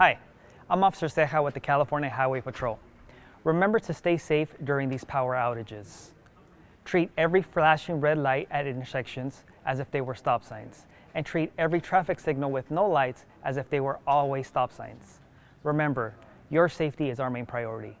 Hi, I'm Officer Seja with the California Highway Patrol. Remember to stay safe during these power outages. Treat every flashing red light at intersections as if they were stop signs, and treat every traffic signal with no lights as if they were always stop signs. Remember, your safety is our main priority.